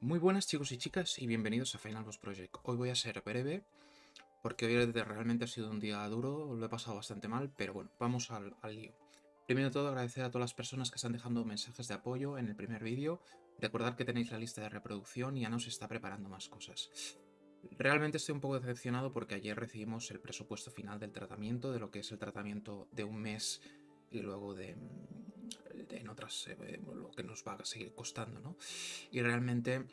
Muy buenas chicos y chicas y bienvenidos a Final Boss Project. Hoy voy a ser breve porque hoy realmente ha sido un día duro, lo he pasado bastante mal, pero bueno, vamos al, lío. Primero de todo agradecer a todas las personas que están dejando mensajes de apoyo en el primer vídeo, recordar que tenéis la lista de reproducción y ya nos está preparando más cosas. Realmente estoy un poco decepcionado porque ayer recibimos el presupuesto final del tratamiento, de lo que es el tratamiento de un mes y luego de, en otras eh, lo que nos va a seguir costando, ¿no? Y realmente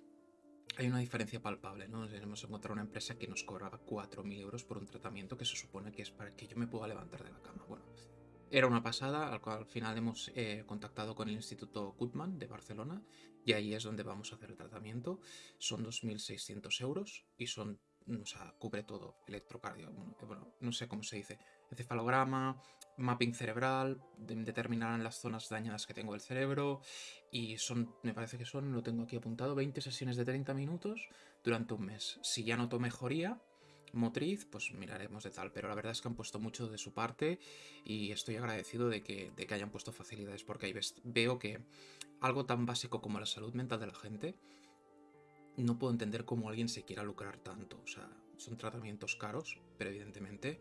hay una diferencia palpable, ¿no? Hemos encontrado una empresa que nos cobraba 4.000 euros por un tratamiento que se supone que es para que yo me pueda levantar de la cama. Bueno, era una pasada, al cual al final hemos eh, contactado con el Instituto Gutmann de Barcelona y ahí es donde vamos a hacer el tratamiento. Son 2.600 euros y son o sea, cubre todo, electrocardio, bueno, no sé cómo se dice, encefalograma, mapping cerebral, determinarán las zonas dañadas que tengo del cerebro y son, me parece que son, lo tengo aquí apuntado, 20 sesiones de 30 minutos durante un mes. Si ya noto mejoría motriz, pues miraremos de tal, pero la verdad es que han puesto mucho de su parte y estoy agradecido de que, de que hayan puesto facilidades porque ahí veo que algo tan básico como la salud mental de la gente no puedo entender cómo alguien se quiera lucrar tanto. O sea, son tratamientos caros, pero evidentemente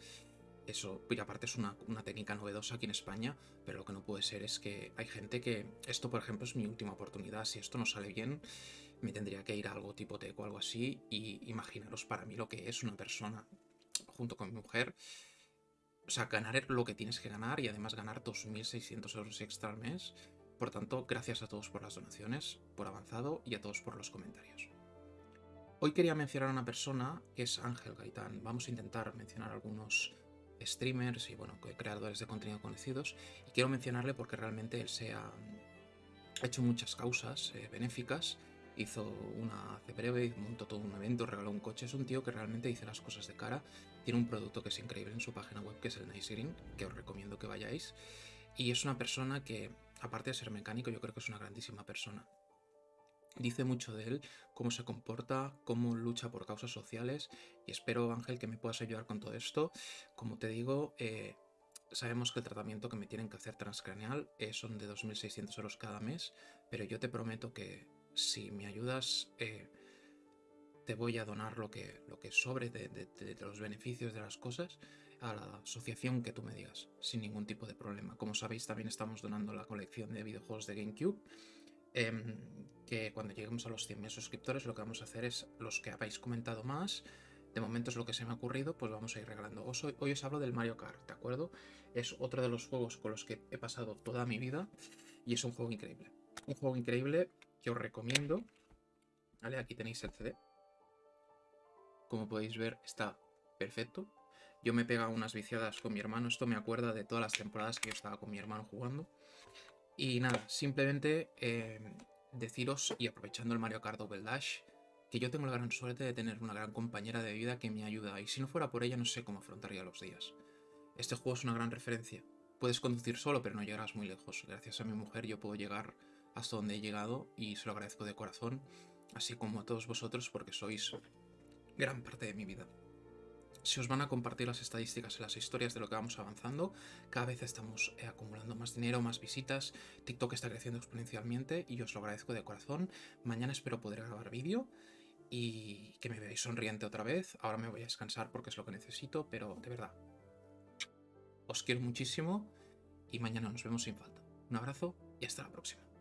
eso, y aparte es una, técnica novedosa aquí en España, pero lo que no puede ser es que hay gente que, esto por ejemplo es mi última oportunidad, si esto no sale bien, me tendría que ir a algo tipo TEC o algo así, y imaginaros para mí lo que es una persona, junto con mi mujer, o sea, ganar lo que tienes que ganar y además ganar 2.600 euros extra al mes. Por tanto, gracias a todos por las donaciones, por avanzado y a todos por los comentarios. Hoy quería mencionar a una persona que es Ángel Gaitán. Vamos a intentar mencionar algunos streamers y bueno, creadores de contenido conocidos. Y quiero mencionarle porque realmente él se ha hecho muchas causas eh, benéficas. Hizo una hace breve, montó todo un evento, regaló un coche. Es un tío que realmente dice las cosas de cara. Tiene un producto que es increíble en su página web, que es el Nice Green, que os recomiendo que vayáis. Y es una persona que, aparte de ser mecánico, yo creo que es una grandísima persona. Dice mucho de él, cómo se comporta, cómo lucha por causas sociales y espero, Ángel, que me puedas ayudar con todo esto. Como te digo, eh, sabemos que el tratamiento que me tienen que hacer transcraneal eh, son de 2.600 euros cada mes, pero yo te prometo que si me ayudas, eh, te voy a donar lo que, lo que sobre de, de, los beneficios de las cosas a la asociación que tú me digas, sin ningún tipo de problema. Como sabéis, también estamos donando la colección de videojuegos de GameCube Em, que cuando lleguemos a los 100.000 suscriptores lo que vamos a hacer es los que habéis comentado más, de momento es lo que se me ha ocurrido, pues vamos a ir regalando. hoy, os hablo del Mario Kart, ¿de acuerdo? Es otro de los juegos con los que he pasado toda mi vida y es un juego increíble. Un juego increíble que os recomiendo. Vale, aquí tenéis el CD. Como podéis ver, está perfecto. Yo me he pegado unas viciadas con mi hermano. Esto me acuerda de todas las temporadas que yo estaba con mi hermano jugando. Y nada, simplemente eh, deciros, y aprovechando el Mario Kart Double Dash, que yo tengo la gran suerte de tener una gran compañera de vida que me ayuda, y si no fuera por ella no sé cómo afrontaría los días. Este juego es una gran referencia. Puedes conducir solo, pero no llegarás muy lejos. Gracias a mi mujer yo puedo llegar hasta donde he llegado y se lo agradezco de corazón, así como a todos vosotros porque sois gran parte de mi vida se os van a compartir las estadísticas en las historias de lo que vamos avanzando. Cada vez estamos eh, acumulando más dinero, más visitas. TikTok está creciendo exponencialmente y os lo agradezco de corazón. Mañana espero poder grabar vídeo y que me veáis sonriente otra vez. Ahora me voy a descansar porque es lo que necesito, pero de verdad, os quiero muchísimo y mañana nos vemos sin falta. Un abrazo y hasta la próxima.